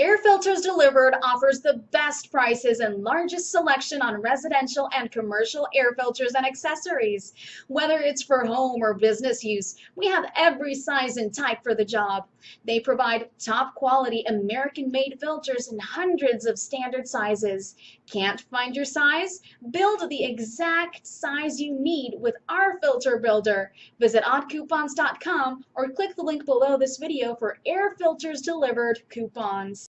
Air Filters Delivered offers the best prices and largest selection on residential and commercial air filters and accessories. Whether it's for home or business use, we have every size and type for the job. They provide top quality American made filters in hundreds of standard sizes. Can't find your size? Build the exact size you need with our filter builder. Visit oddcoupons.com or click the link below this video for air filters delivered coupons.